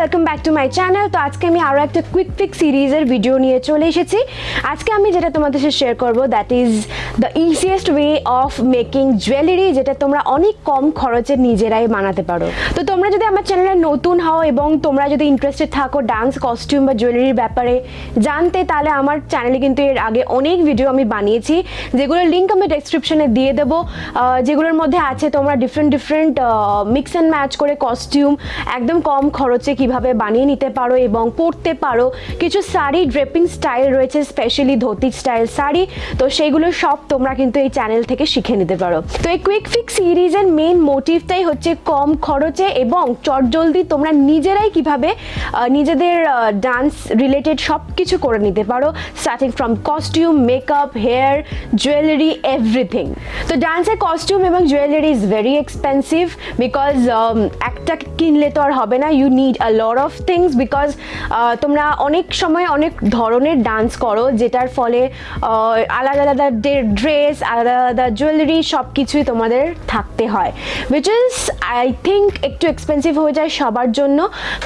Welcome back to my channel তো আজকে আমি আরও একটা কুইক ফিক সিরিজের ভিডিও নিয়ে চলে এসেছি। আজকে আমি যেটা তোমাদের সাথে শেয়ার করব that is the easiest way of making jewellery যেটা তোমরা অনেক কম খরচে নিজেরাই বানাতে পারো। তো তোমরা যদি আমার চ্যানেলে নতুন হও এবং তোমরা যদি ইন্টারেস্টেড থাকো ডান্স কস্টিউম বা জুয়েলারির ব্যাপারে জানতে, তাহলে আমার চ্যানেলে কিন্তু এর আগে অনেক ভিডিও আমি বানিয়েছি, যেগুলোর লিঙ্ক আমি ডেসক্রিপশনে দিয়ে দেবো। যেগুলোর মধ্যে আছে তোমরা different different mix and match করে কস্টিউম একদম কম খরচে কীভাবে বানিয়ে নিতে পারো এবং পরতে পারো। কিছু শাড়ি ড্রেপিং স্টাইল রয়েছে স্পেশালি ধুতি স্টাইল শাড়ি। তো সেইগুলো সব তোমরা কিন্তু এই চ্যানেল থেকে শিখে নিতে পারো। তো এই কুইক ফিক্স সিরিজের মেন মোটিভটাই হচ্ছে কম খরচে এবং চটজলদি তোমরা নিজেরাই কীভাবে নিজেদের ডান্স রিলেটেড সব কিছু করে নিতে পারো। Starting from costume makeup hair jewellery everything তো ডান্সের কস্টিউম এবং jewellery is very expensive because একটা কিনলে তো আর হবে না। You need a lot of things because তোমরা অনেক সময় অনেক ধরনের ডান্স করো, যেটার ফলে আলাদা আলাদা ড্রেস আলাদা আলাদা জুয়েলারি সব কিছুই তোমাদের থাকতে হয় উইচ ইজ আই থিঙ্ক একটু এক্সপেন্সিভ হয়ে যায় সবার জন্য।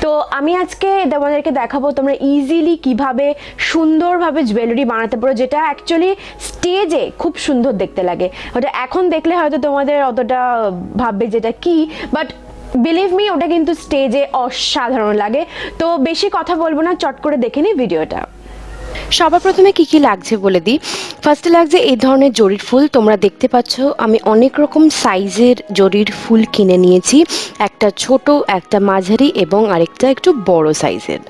তো আমি আজকে তোমাদেরকে দেখাবো তোমরা ইজিলি কীভাবে সুন্দরভাবে জুয়েলারি বানাতে পারো, যেটা অ্যাকচুয়ালি স্টেজে খুব সুন্দর দেখতে লাগে। ওটা এখন দেখলে হয়তো তোমাদের অতটা ভাববে যেটা কি বাট বিলিভ মি ওটা কিন্তু স্টেজে অসাধারণ লাগে। তো বেশি কথা বলব না, চট করে দেখে নিই ভিডিওটা। সবার প্রথমে কি কি লাগছে বলে দিই। ফার্স্টে লাগছে এই ধরনের জরির ফুল, তোমরা দেখতে পাচ্ছ। আমি অনেক রকম সাইজের জরির ফুল কিনে নিয়েছি। একটা ছোট, একটা মাঝারি এবং আরেকটা একটু বড় সাইজের।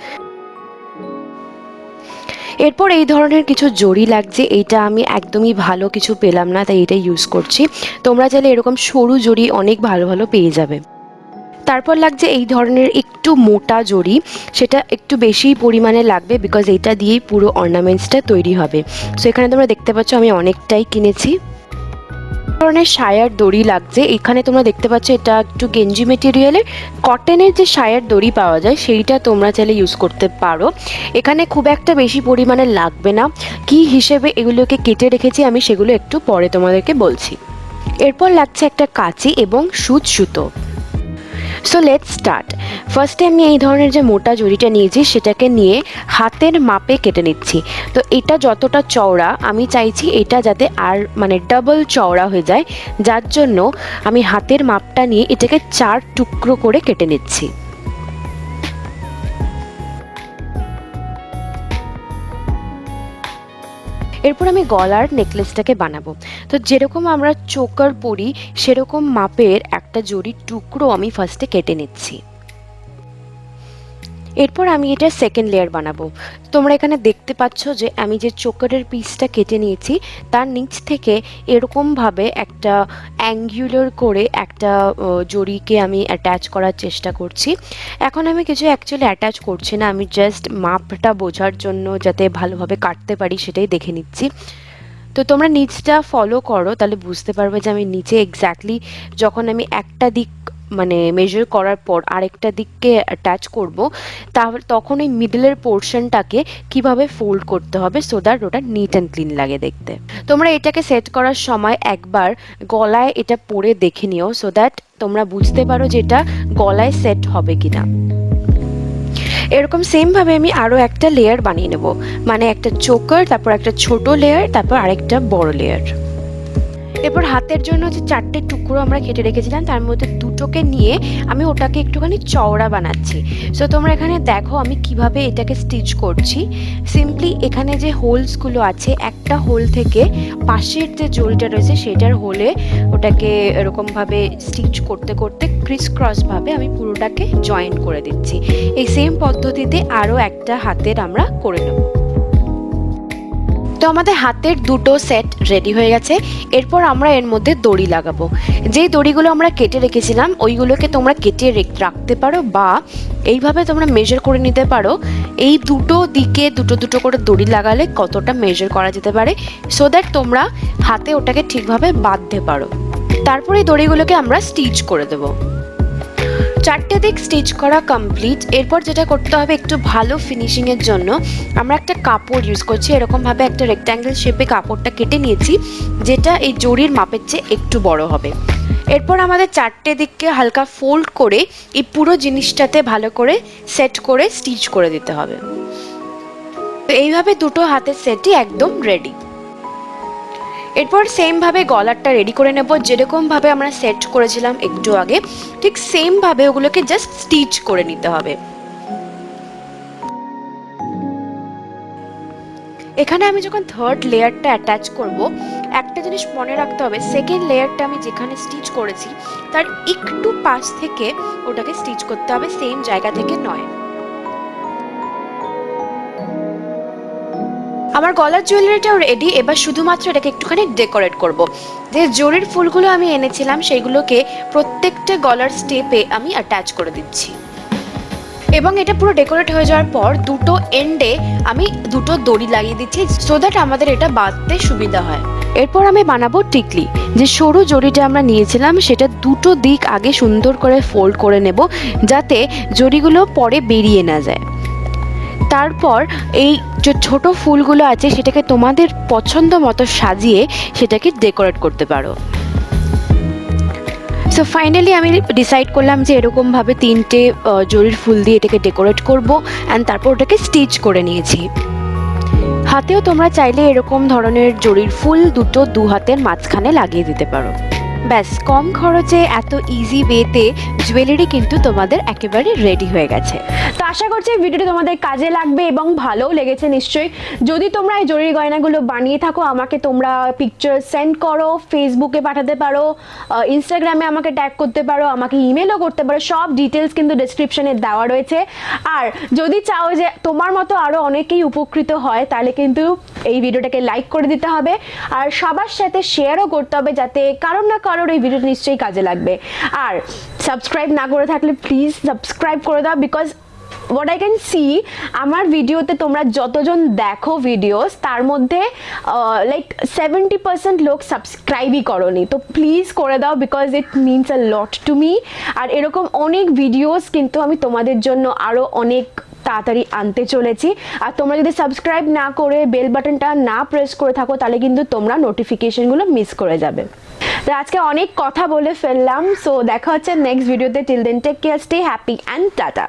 এরপর এই ধরনের কিছু জড়ি লাগছে। এইটা আমি একদমই ভালো কিছু পেলাম না, তাই এটা ইউজ করছি। তোমরা চাইলে এরকম সরু জড়ি অনেক ভালো ভালো পেয়ে যাবে। তারপর লাগছে এই ধরনের একটু মোটা জড়ি, সেটা একটু বেশি পরিমাণে লাগবে বিকজ এইটা দিয়েই পুরো অর্নামেন্টসটা তৈরি হবে। সো এখানে তোমরা দেখতে পাচ্ছ আমি অনেকটাই কিনেছি। ধরনের সায়ার দড়ি লাগছে, এখানে তোমরা দেখতে পাচ্ছ এটা একটু গেঞ্জি মেটেরিয়ালের কটনের যে সায়ার দড়ি পাওয়া যায়, সেইটা তোমরা চাইলে ইউজ করতে পারো। এখানে খুব একটা বেশি পরিমাণে লাগবে না। কি হিসেবে এগুলোকে কেটে রেখেছি আমি সেগুলো একটু পরে তোমাদেরকে বলছি। এরপর লাগছে একটা কাঁচি এবং সুচ সুতো। সো লেট স্টার্ট ফার্স্টে আমি এই ধরনের যে মোটা জড়িটা নিয়েছি, সেটাকে নিয়ে হাতের মাপে কেটে নিচ্ছি। তো এটা যতটা চওড়া, আমি চাইছি এটা যাতে আর মানে ডাবল চওড়া হয়ে যায়। যার জন্য আমি হাতের মাপটা নিয়ে এটাকে চার টুকরো করে কেটে নিচ্ছি। এরপর আমি গলার নেকলেসটাকে বানাবো। তো যেরকম আমরা চোকার পরি, সেরকম মাপের একটা জরির টুকরো আমি ফার্স্টে কেটে নিচ্ছি। এরপর আমি এটা সেকেন্ড লেয়ার বানাবো। তোমরা এখানে দেখতে পাচ্ছ যে আমি যে চোকারের পিসটা কেটে নিয়েছি, তার নিচ থেকে এরকমভাবে একটা অ্যাঙ্গুলার করে একটা জরিকে আমি অ্যাটাচ করার চেষ্টা করছি। এখন আমি কিছু অ্যাকচুয়ালি অ্যাটাচ করছি না, আমি জাস্ট মাপটা বোঝার জন্য যাতে ভালোভাবে কাটতে পারি সেটাই দেখে নিচ্ছি। তো তোমরা নিচটা ফলো করো, তাহলে বুঝতে পারবে যে আমি নিচে এক্স্যাক্টলি যখন আমি একটা দিক মানে মেজার করার পর আরেকটা দিককে অ্যাটাচ করব, তাহলে তখন ওই মিডলের পোর্শনটাকে কীভাবে ফোল্ড করতে হবে সো দ্যাট ওটা নিট অ্যান্ড ক্লিন লাগে দেখতে। তোমরা এটাকে সেট করার সময় একবার গলায় এটা পরে দেখে নিও সো দ্যাট তোমরা বুঝতে পারো যে এটা গলায় সেট হবে কিনা। এরকম সেমভাবে আমি আরও একটা লেয়ার বানিয়ে নেব মানে একটা চোকার তারপর একটা ছোট লেয়ার তারপর আরেকটা বড় লেয়ার এরপর হাতের জন্য যে চারটে টুকরো আমরা কেটে রেখেছিলাম, তার মধ্যে দুটোকে নিয়ে আমি ওটাকে একটুখানি চওড়া বানাচ্ছি। সো তোমরা এখানে দেখো আমি কীভাবে এটাকে স্টিচ করছি। সিম্পলি এখানে যে হোলসগুলো আছে, একটা হোল থেকে পাশের যে জোলটা রয়েছে, সেটার হোলে ওটাকে এরকমভাবে স্টিচ করতে করতে ক্রিস ক্রসভাবে আমি পুরোটাকে জয়েন করে দিচ্ছি। এই সেম পদ্ধতিতে আরও একটা হাতের আমরা করে নেব। তো আমাদের হাতের দুটো সেট রেডি হয়ে গেছে। এরপর আমরা এর মধ্যে দড়ি লাগাবো। যেই দড়িগুলো আমরা কেটে রেখেছিলাম, ওইগুলোকে তোমরা কেটে রেখ- রাখতে পারো বা এইভাবে তোমরা মেজার করে নিতে পারো। এই দুটো দিকে দুটো দুটো করে দড়ি লাগালে কতটা মেজার করা যেতে পারে সো দ্যাট তোমরা হাতে ওটাকে ঠিকভাবে বাঁধতে পারো। তারপরে এই দড়িগুলোকে আমরা স্টিচ করে দেবো। চারটে দিক স্টিচ করা কমপ্লিট এরপর যেটা করতে হবে একটু ভালো ফিনিশিংয়ের জন্য, আমরা একটা কাপড় ইউজ করছি, এরকমভাবে একটা রেক্ট্যাঙ্গেল শেপে কাপড়টা কেটে নিয়েছি, যেটা এই জরির মাপের চেয়ে একটু বড় হবে। এরপর আমাদের চারটে দিককে হালকা ফোল্ড করে এই পুরো জিনিসটাতে ভালো করে সেট করে স্টিচ করে দিতে হবে। তো এইভাবে দুটো হাতের সেটই একদম রেডি এরপর সেমভাবে গলারটা রেডি করে নেব। যেরকমভাবে আমরা সেট করেছিলাম একটু আগে, ঠিক সেমভাবে ওগুলোকে জাস্ট স্টিচ করে নিতে হবে। এখানে আমি যখন থার্ড লেয়ারটা অ্যাটাচ করব, একটা জিনিস মনে রাখতে হবে সেকেন্ড লেয়ারটা আমি যেখানে স্টিচ করেছি, তার একটু পাশ থেকে ওটাকে স্টিচ করতে হবে সেম জায়গা থেকে নয়। আমার গলার জুয়েলারিটাও রেডি এবার শুধুমাত্র এটাকে একটুখানি ডেকোরেট করব। যে জরির ফুলগুলো আমি এনেছিলাম, সেইগুলোকে প্রত্যেকটা গলার স্টেপে আমি অ্যাটাচ করে দিচ্ছি। এবং এটা পুরো ডেকোরেট হয়ে যাওয়ার পর দুটো এন্ডে আমি দুটো দড়ি লাগিয়ে দিচ্ছি সো দ্যাট আমাদের এটা বাঁধতে সুবিধা হয়। এরপর আমি বানাবো টিকলি। যে সরু জড়িটা আমরা নিয়েছিলাম, সেটা দুটো দিক আগে সুন্দর করে ফোল্ড করে নেব, যাতে জড়িগুলো পরে বেরিয়ে না যায়। তারপর এই যে ছোট ফুলগুলো আছে সেটাকে তোমাদের পছন্দ মতো সাজিয়ে সেটাকে ডেকোরেট করতে পারো। সো ফাইনালি আমি ডিসাইড করলাম যে এরকমভাবে তিনটে জরির ফুল দিয়ে এটাকে ডেকোরেট করব অ্যান্ড তারপর ওটাকে স্টিচ করে নিয়েছি। হাতেও তোমরা চাইলে এরকম ধরনের জরির ফুল দুটো দু হাতের মাঝখানে লাগিয়ে দিতে পারো। ব্যাস, কম খরচে এত ইজি ওয়েতে জুয়েলারি কিন্তু তোমাদের একেবারে রেডি হয়ে গেছে। তো আশা করছি এই ভিডিওটি তোমাদের কাজে লাগবে এবং ভালোও লেগেছে নিশ্চয়ই। যদি তোমরা এই জরুরি গয়নাগুলো বানিয়ে থাকো, আমাকে তোমরা পিকচার সেন্ড করো ফেসবুকে পাঠাতে পারো ইনস্টাগ্রামে আমাকে ট্যাগ করতে পারো, আমাকে ইমেলও করতে পারো, সব ডিটেলস কিন্তু ডিসক্রিপশনে দেওয়া রয়েছে। আর যদি চাও যে তোমার মতো আরও অনেকেই উপকৃত হয়, তাহলে কিন্তু এই ভিডিওটাকে লাইক করে দিতে হবে। আর সবার সাথে শেয়ারও করতে হবে যাতে কারোর না কারোর এই ভিডিওটা নিশ্চয়ই কাজে লাগবে। আর সাবস্ক্রাইব না করে থাকলে প্লিজ সাবস্ক্রাইব করে দাও because what I can see আমার ভিডিওতে তোমরা যতজন দেখো ভিডিওস তার মধ্যে লাইক সেভেন্টি পার্সেন্ট লোক সাবস্ক্রাইবই করনি। তো প্লিজ করে দাও because it means a lot to me আর এরকম অনেক ভিডিওস কিন্তু আমি তোমাদের জন্য আরও অনেক তাড়াতাড়ি আনতে চলেছি। আর তোমরা যদি সাবস্ক্রাইব না করে বেল বাটনটা না প্রেস করে থাকো, তাহলে কিন্তু তোমরা নোটিফিকেশনগুলো মিস করে যাবে। তো আজকে অনেক কথা বলে ফেললাম। সো দেখা হচ্ছে নেক্সট ভিডিওতে till then take care stay happy and tata